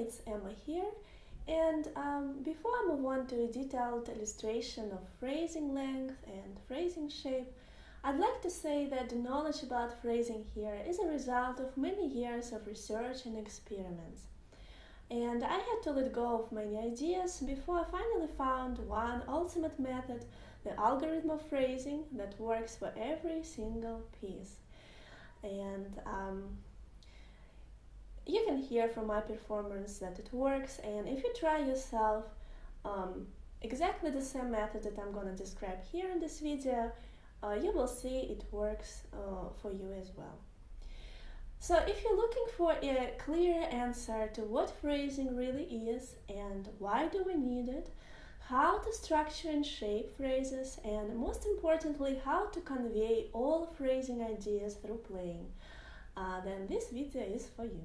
it's Emma here. And um, before I move on to a detailed illustration of phrasing length and phrasing shape, I'd like to say that the knowledge about phrasing here is a result of many years of research and experiments. And I had to let go of many ideas before I finally found one ultimate method, the algorithm of phrasing that works for every single piece. And um, you can hear from my performance that it works and if you try yourself um, exactly the same method that I'm going to describe here in this video, uh, you will see it works uh, for you as well. So if you're looking for a clear answer to what phrasing really is and why do we need it, how to structure and shape phrases, and most importantly, how to convey all phrasing ideas through playing, uh, then this video is for you.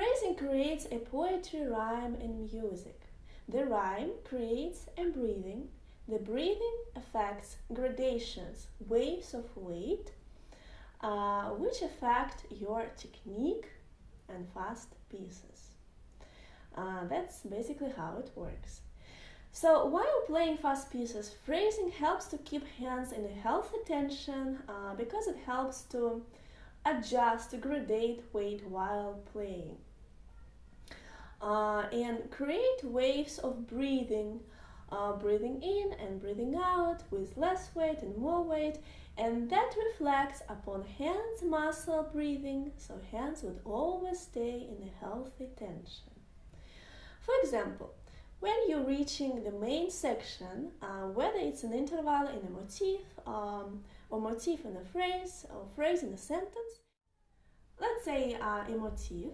Phrasing creates a poetry, rhyme, and music. The rhyme creates a breathing. The breathing affects gradations, waves of weight, uh, which affect your technique and fast pieces. Uh, that's basically how it works. So while playing fast pieces, phrasing helps to keep hands in a healthy tension uh, because it helps to adjust, to gradate weight while playing. Uh, and create waves of breathing, uh, breathing in and breathing out with less weight and more weight, and that reflects upon hands muscle breathing, so hands would always stay in a healthy tension. For example, when you're reaching the main section, uh, whether it's an interval in a motif, um, or motif in a phrase, or phrase in a sentence, let's say uh, a motif,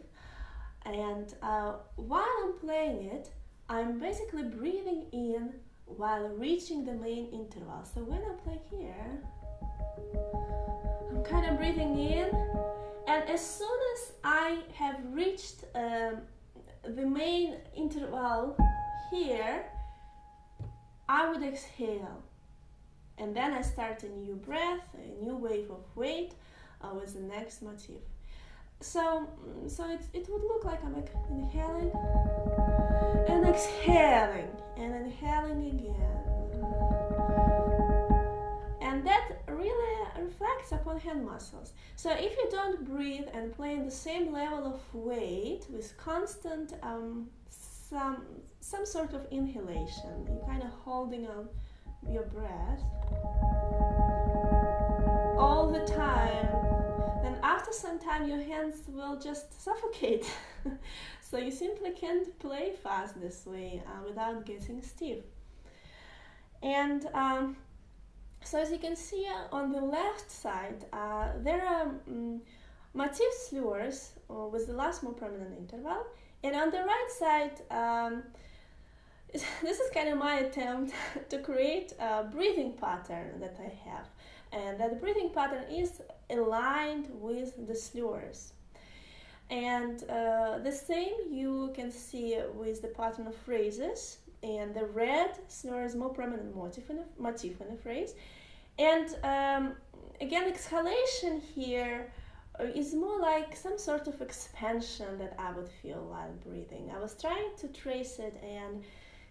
and uh, while I'm playing it, I'm basically breathing in while reaching the main interval. So when I play here, I'm kind of breathing in, and as soon as I have reached um, the main interval here, I would exhale. And then I start a new breath, a new wave of weight uh, with the next motif. So, so it, it would look like I'm like inhaling and exhaling and inhaling again. And that really reflects upon hand muscles. So if you don't breathe and play in the same level of weight with constant um, some some sort of inhalation, you're kind of holding on your breath all the time then after some time your hands will just suffocate. so you simply can't play fast this way uh, without getting stiff. And um, so as you can see uh, on the left side, uh, there are um, motif slurs uh, with the last more prominent interval. And on the right side, um, this is kind of my attempt to create a breathing pattern that I have and that breathing pattern is aligned with the slurs. And uh, the same you can see with the pattern of phrases, and the red slur is more prominent motif in a, motif in a phrase. And um, again, exhalation here uh, more like some sort of expansion that I would feel while breathing. I was trying to trace it, and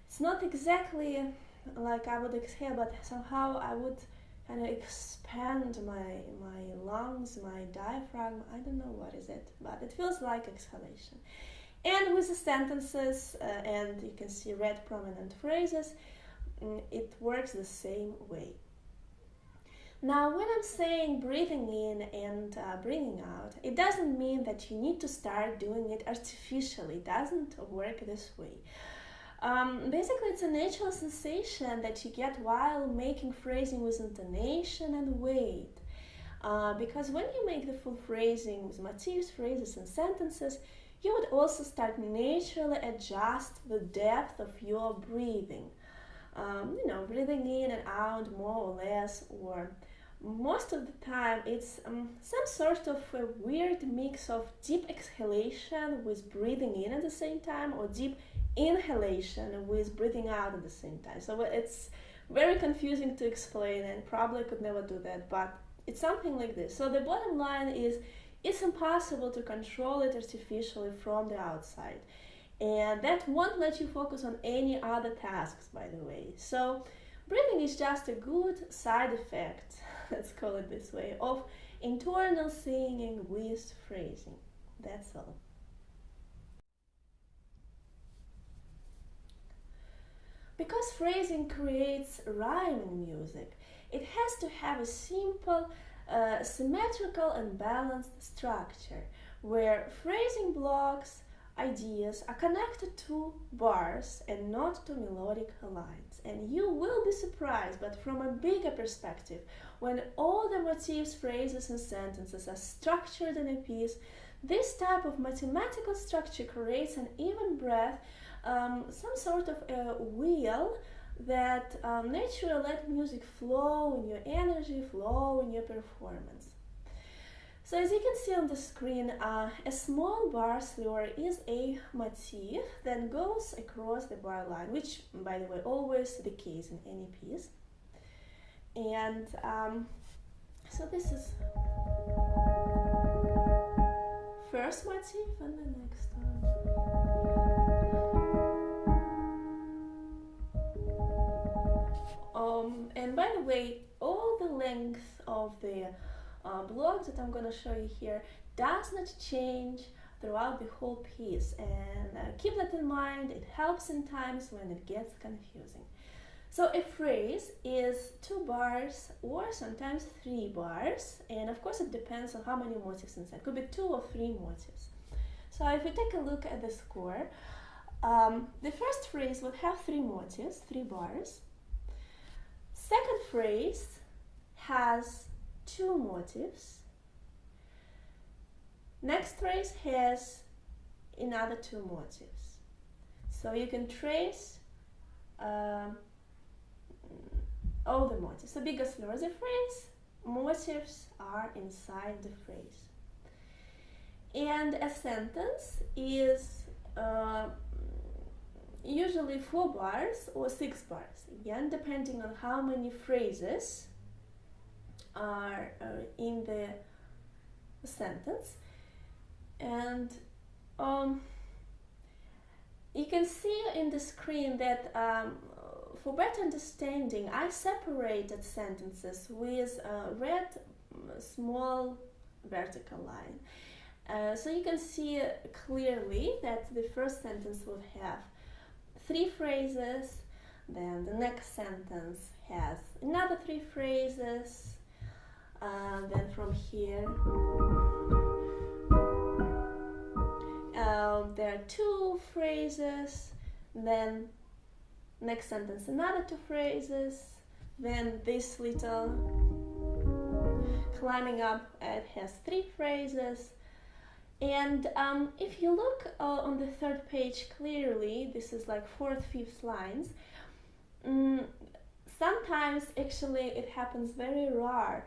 it's not exactly like I would exhale, but somehow I would kind of expand my my lungs, my diaphragm. I don't know what is it, but it feels like exhalation. And with the sentences, uh, and you can see red prominent phrases, mm, it works the same way. Now, when I'm saying breathing in and uh, breathing out, it doesn't mean that you need to start doing it artificially. It doesn't work this way. Um, basically, it's a natural sensation that you get while making phrasing with intonation and weight. Uh, because when you make the full phrasing with motifs, phrases, and sentences, you would also start naturally adjust the depth of your breathing. Um, you know, breathing in and out more or less, or most of the time it's um, some sort of a weird mix of deep exhalation with breathing in at the same time or deep inhalation with breathing out at the same time. So it's very confusing to explain and probably could never do that, but it's something like this. So the bottom line is it's impossible to control it artificially from the outside. And that won't let you focus on any other tasks, by the way. So breathing is just a good side effect, let's call it this way, of internal singing with phrasing. That's all. Because phrasing creates rhyming music, it has to have a simple, uh, symmetrical and balanced structure where phrasing blocks, ideas are connected to bars and not to melodic lines. And you will be surprised, but from a bigger perspective, when all the motifs, phrases, and sentences are structured in a piece, this type of mathematical structure creates an even breath um, some sort of a wheel that um, naturally let music flow in your energy, flow in your performance. So as you can see on the screen, uh, a small bar slur is a motif that goes across the bar line, which by the way always the case in any piece. And um, so this is first motif and the next one. Um, and by the way, all the length of the uh, blocks that I'm going to show you here does not change throughout the whole piece. And uh, keep that in mind. It helps in times when it gets confusing. So a phrase is two bars or sometimes three bars. And of course it depends on how many motifs inside. Could be two or three motifs. So if we take a look at the score um, the first phrase would have three motifs three bars Second phrase has two motifs. Next phrase has another two motifs. So you can trace um, all the motifs. So because there is a phrase, motifs are inside the phrase. And a sentence is uh, usually four bars or six bars, again, depending on how many phrases are uh, in the sentence. And um, you can see in the screen that um, for better understanding, I separated sentences with a red small vertical line. Uh, so you can see clearly that the first sentence would have three phrases, then the next sentence has another three phrases, uh, then from here uh, there are two phrases, then next sentence another two phrases, then this little climbing up it has three phrases, and um, if you look uh, on the third page clearly, this is like fourth, fifth lines, um, sometimes actually it happens very rare,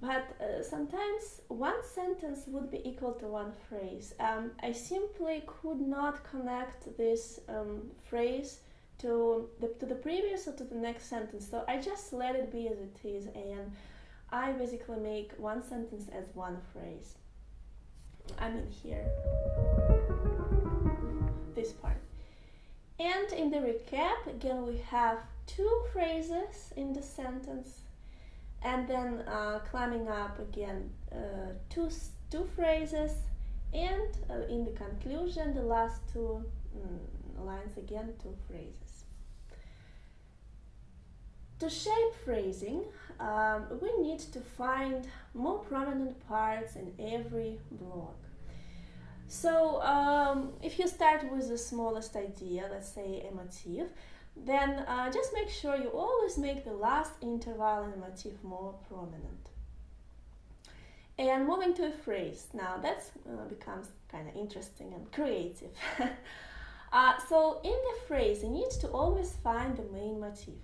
but uh, sometimes one sentence would be equal to one phrase. Um, I simply could not connect this um, phrase to the, to the previous or to the next sentence, so I just let it be as it is, and I basically make one sentence as one phrase. I mean here, this part. And in the recap, again, we have two phrases in the sentence and then uh, climbing up again uh, two, two phrases and uh, in the conclusion, the last two mm, lines again, two phrases. To shape phrasing, um, we need to find more prominent parts in every block. So um, if you start with the smallest idea, let's say a motif, then uh, just make sure you always make the last interval in the motif more prominent. And moving to a phrase, now that uh, becomes kind of interesting and creative. uh, so in the phrase, you need to always find the main motif.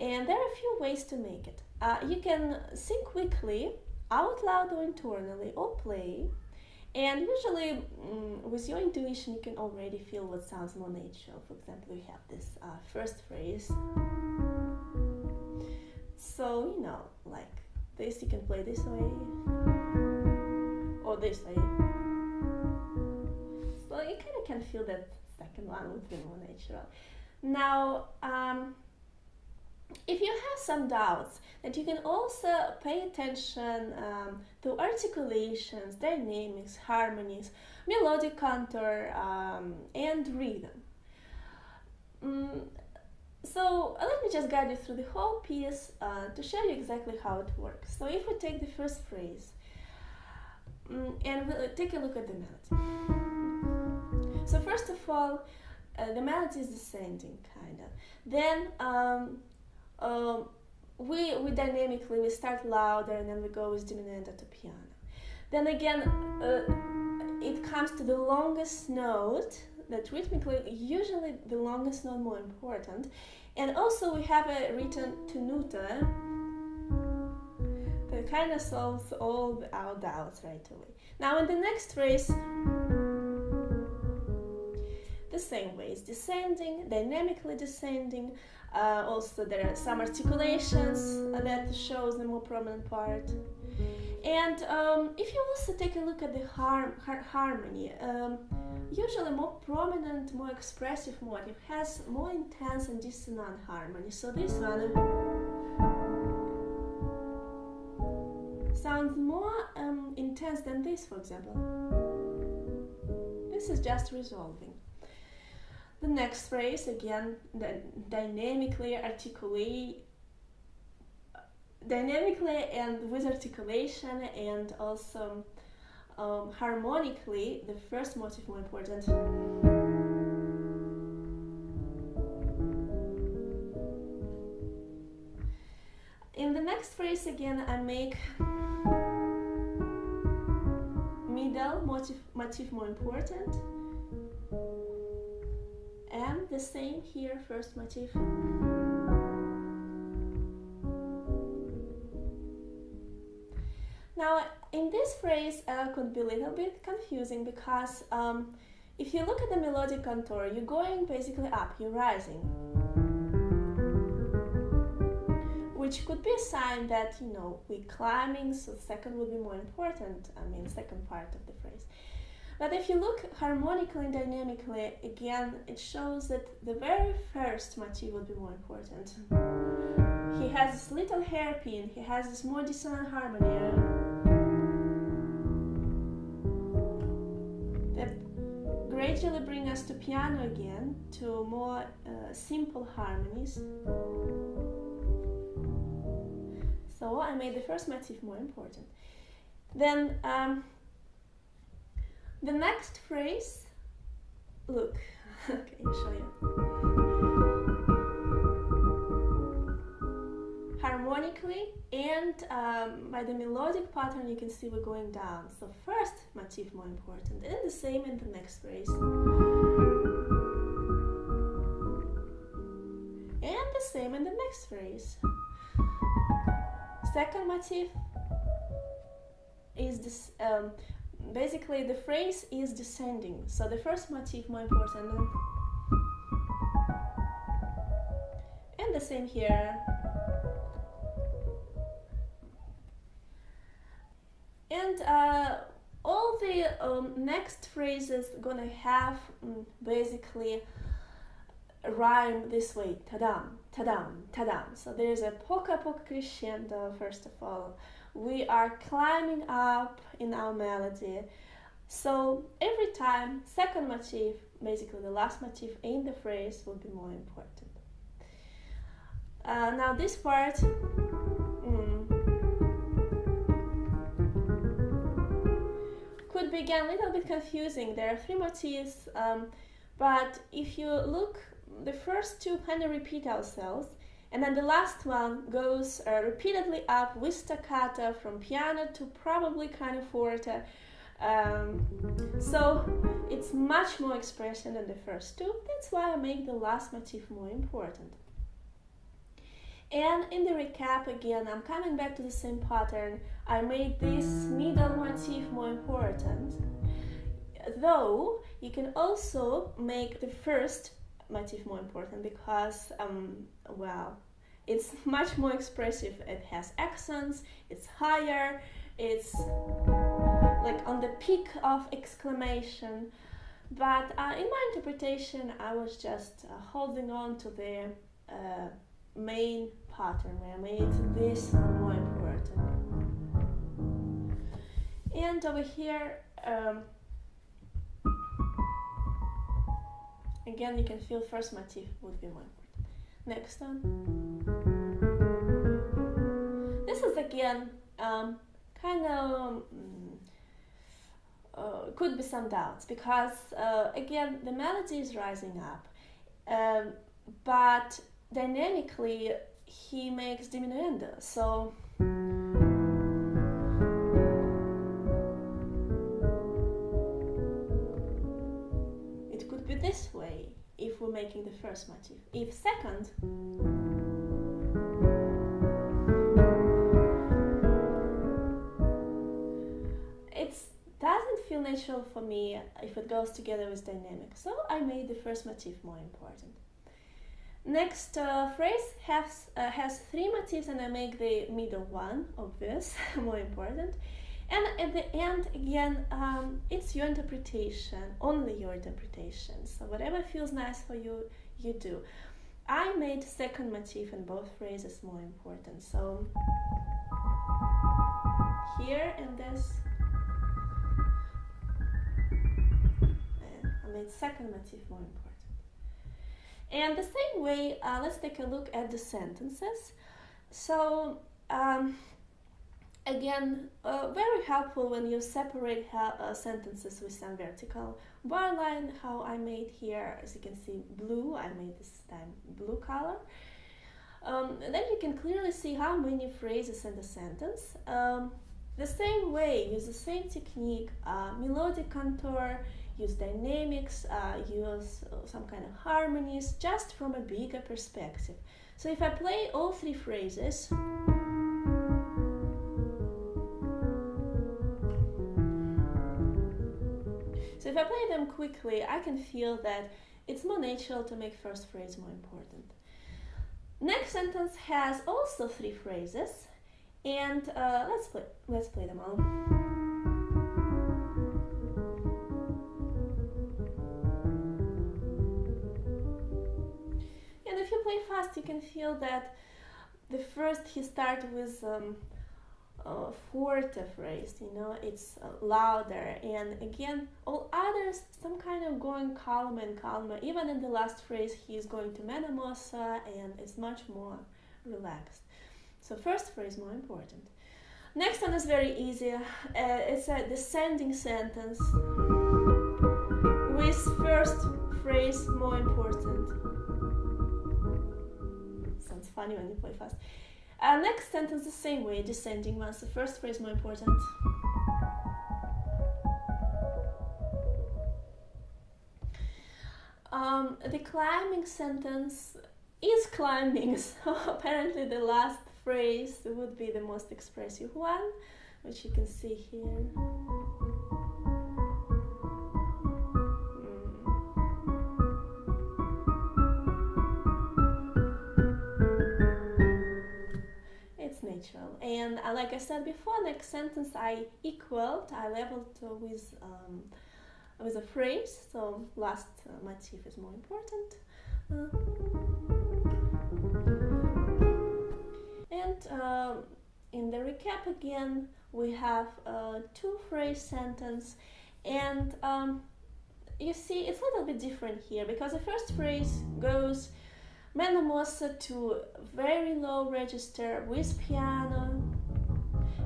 And there are a few ways to make it. Uh, you can sing quickly, out loud or internally, or play. And usually, mm, with your intuition, you can already feel what sounds more natural. For example, we have this uh, first phrase. So, you know, like this, you can play this way or this way. So, you kind of can feel that second one would be more natural. Now, um, if you have some doubts, that you can also pay attention um, to articulations, dynamics, harmonies, melodic contour, um, and rhythm. Mm, so uh, let me just guide you through the whole piece uh, to show you exactly how it works. So if we take the first phrase um, and we'll take a look at the melody. So first of all, uh, the melody is descending, kind of. Then um, um, we, we dynamically, we start louder and then we go with diminuendo to piano. Then again, uh, it comes to the longest note, that rhythmically, usually the longest note more important. And also we have a written tenuto that kind of solves all our doubts right away. Now in the next phrase, the same way, it's descending, dynamically descending, uh, also, there are some articulations that shows the more prominent part. And um, if you also take a look at the har har harmony, um, usually more prominent, more expressive motive has more intense and dissonant harmony. So this one sounds more um, intense than this, for example. This is just resolving. The next phrase, again, dynamically articulate dynamically and with articulation and also um, harmonically, the first motive more important. In the next phrase again, I make middle motif, motive more important the same here first motif. Now in this phrase uh, could be a little bit confusing because um, if you look at the melodic contour you're going basically up you're rising. Which could be a sign that you know we're climbing so second would be more important i mean second part of the phrase but if you look harmonically and dynamically, again, it shows that the very first motif would be more important. He has this little hairpin, he has this more dissonant harmony that gradually bring us to piano again, to more uh, simple harmonies. So I made the first motif more important. Then um, the next phrase, look, okay, show you. Harmonically and um, by the melodic pattern you can see we're going down. So first motif more important and the same in the next phrase. And the same in the next phrase. Second motif is this um, basically the phrase is descending. So the first motif more important and the same here. And uh, all the um, next phrases gonna have um, basically rhyme this way. Tadam tadam tadam. So there's a poco a poco crescendo first of all we are climbing up in our melody. So every time, second motif, basically the last motif in the phrase will be more important. Uh, now this part, mm, could be again a little bit confusing. There are three motifs, um, but if you look, the first two kind of repeat ourselves, and then the last one goes uh, repeatedly up with staccato from piano to probably kind of forte. Um, so it's much more expression than the first two. That's why I make the last motif more important. And in the recap again, I'm coming back to the same pattern. I made this middle motif more important. Though you can also make the first motif more important because, um, well, it's much more expressive. It has accents, it's higher, it's like on the peak of exclamation. But uh, in my interpretation, I was just uh, holding on to the uh, main pattern where I made this more important. And over here, um, again, you can feel first motif would be important. Next one. This is again um, kind of um, uh, could be some doubts because uh, again the melody is rising up, um, but dynamically he makes diminuendo. So making the first motif. If second, it doesn't feel natural for me if it goes together with dynamic. So I made the first motif more important. Next uh, phrase has, uh, has three motifs and I make the middle one, obvious, more important. And at the end, again, um, it's your interpretation, only your interpretation. So whatever feels nice for you, you do. I made second motif in both phrases more important. So here and this, I made second motif more important. And the same way, uh, let's take a look at the sentences. So, um, again, uh, very helpful when you separate uh, sentences with some vertical bar line, how I made here, as you can see, blue, I made this time blue color. Um, then you can clearly see how many phrases in the sentence. Um, the same way, use the same technique, uh, melodic contour, use dynamics, uh, use uh, some kind of harmonies, just from a bigger perspective. So if I play all three phrases, if I play them quickly, I can feel that it's more natural to make first phrase more important. Next sentence has also three phrases, and uh, let's play let's play them all. And if you play fast, you can feel that the first he starts with um, a forte phrase, you know, it's uh, louder, and again, all others, some kind of going calmer and calmer. Even in the last phrase, he's going to meno and it's much more relaxed. So, first phrase more important. Next one is very easy. Uh, it's a descending sentence with first phrase more important Sounds funny when you play fast. Uh, next sentence the same way, descending ones. The first phrase more important. Um, the climbing sentence is climbing, so apparently the last phrase would be the most expressive one, which you can see here. And uh, like I said before, next sentence I equaled, I leveled uh, with um, with a phrase. So last uh, motif is more important. Uh, and um, in the recap again, we have a two phrase sentence, and um, you see it's a little bit different here because the first phrase goes mosso to very low register with piano.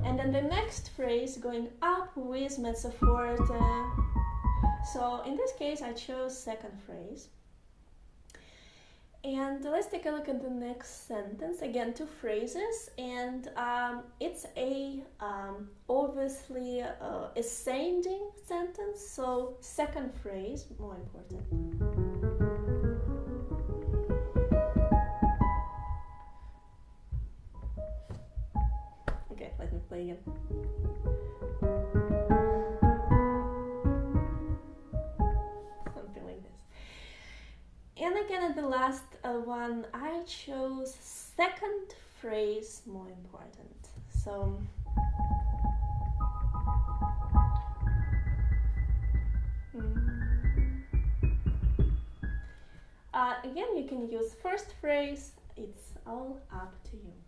And then the next phrase going up with mezzo forte so in this case I chose second phrase. And let's take a look at the next sentence again two phrases. And um, it's a um, obviously uh, ascending sentence. So second phrase more important play again. Something like this. And again, at the last uh, one, I chose second phrase more important. So. Mm. Uh, again, you can use first phrase, it's all up to you.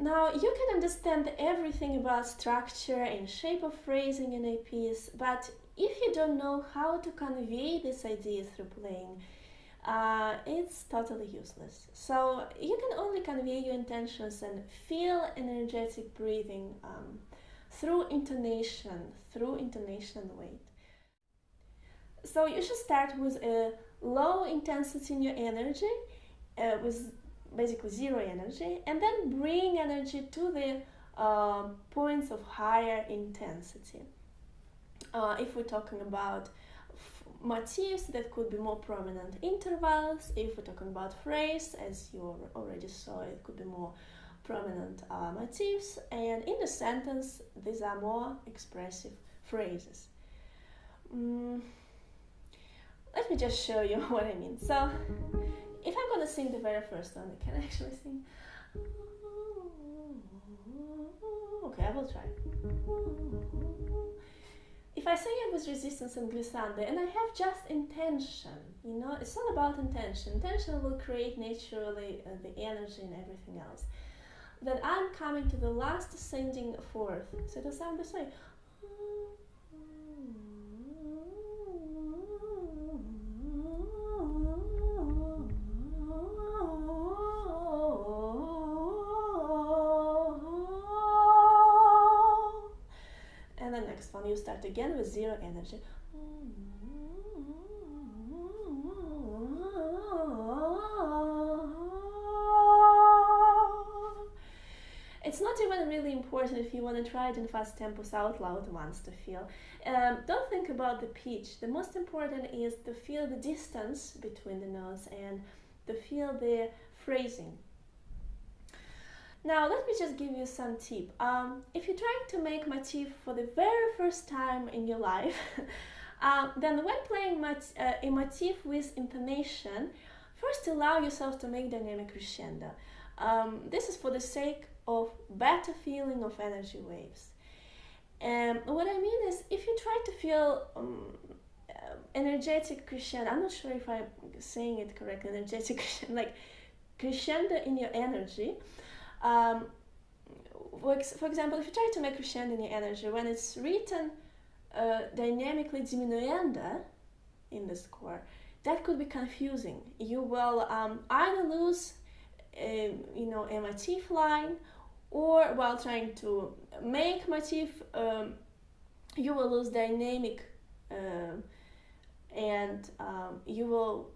Now, you can understand everything about structure and shape of phrasing in a piece, but if you don't know how to convey this idea through playing, uh, it's totally useless. So you can only convey your intentions and feel energetic breathing um, through intonation, through intonation and weight. So you should start with a low intensity in your energy, uh, with basically zero energy, and then bring energy to the uh, points of higher intensity. Uh, if we're talking about motifs that could be more prominent intervals, if we're talking about phrase, as you already saw, it could be more prominent uh, motifs, and in the sentence, these are more expressive phrases. Mm, let me just show you what I mean. So, if I'm gonna sing the very first one, I can actually sing. Okay, I will try. If I sing it with resistance and glissando, and I have just intention, you know, it's all about intention. Intention will create naturally uh, the energy and everything else. Then I'm coming to the last ascending fourth, so it'll sound this way. You start again with zero energy. It's not even really important if you want to try it in fast tempos out loud once to feel. Um, don't think about the pitch. The most important is to feel the distance between the notes and to feel the phrasing. Now let me just give you some tip. Um, if you're trying to make motif for the very first time in your life, um, then when playing mat uh, a motif with intonation, first allow yourself to make dynamic crescendo. Um, this is for the sake of better feeling of energy waves. And what I mean is, if you try to feel um, uh, energetic crescendo, I'm not sure if I'm saying it correctly, energetic crescendo, like crescendo in your energy, um, for example, if you try to make crescendo energy, when it's written uh, dynamically diminuendo in the score, that could be confusing. You will um, either lose, a, you know, a motif line, or while trying to make motif, um, you will lose dynamic, uh, and um, you will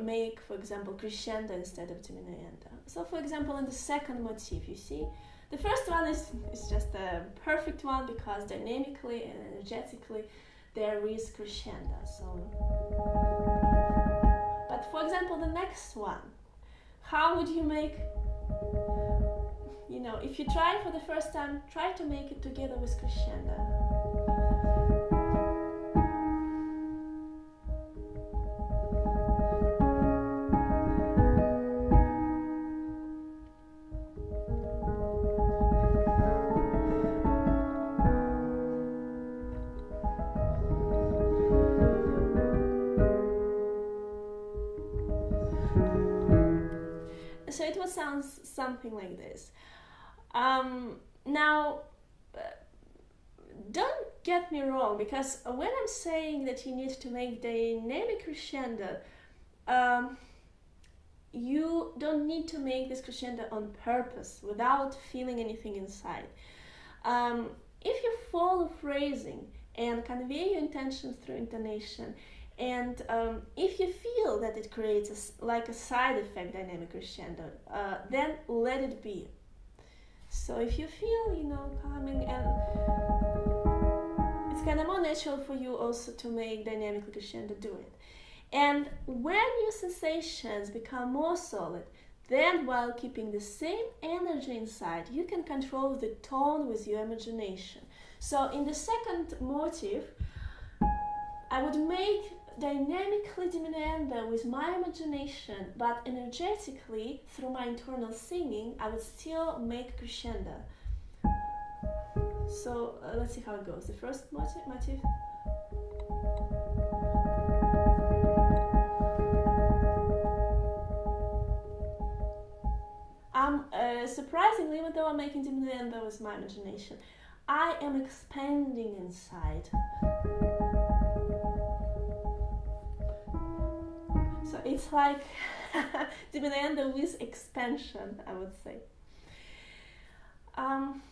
make, for example, crescendo instead of diminuendo. So, for example, in the second motif, you see, the first one is, is just a perfect one because dynamically and energetically there is crescendo. So, but for example, the next one, how would you make, you know, if you try for the first time, try to make it together with crescendo. Something like this. Um, now, uh, don't get me wrong, because when I'm saying that you need to make dynamic crescendo, um, you don't need to make this crescendo on purpose without feeling anything inside. Um, if you follow phrasing and convey your intentions through intonation, and um, if you feel that it creates a, like a side effect dynamic crescendo, uh, then let it be. So if you feel, you know, coming and it's kind of more natural for you also to make dynamic crescendo, do it. And when your sensations become more solid, Then, while keeping the same energy inside, you can control the tone with your imagination. So, in the second motive, I would make dynamically diminuendo with my imagination, but energetically, through my internal singing, I would still make crescendo. So uh, let's see how it goes. The first motive, motive I'm uh, surprisingly, even though I'm making diminuendo with my imagination, I am expanding inside. It's like diminuendo with expansion, I would say. Um,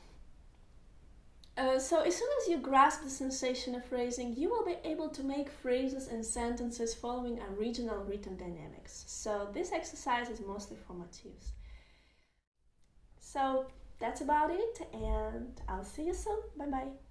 uh, so as soon as you grasp the sensation of phrasing, you will be able to make phrases and sentences following original written dynamics. So this exercise is mostly for motifs. So that's about it and I'll see you soon. Bye bye.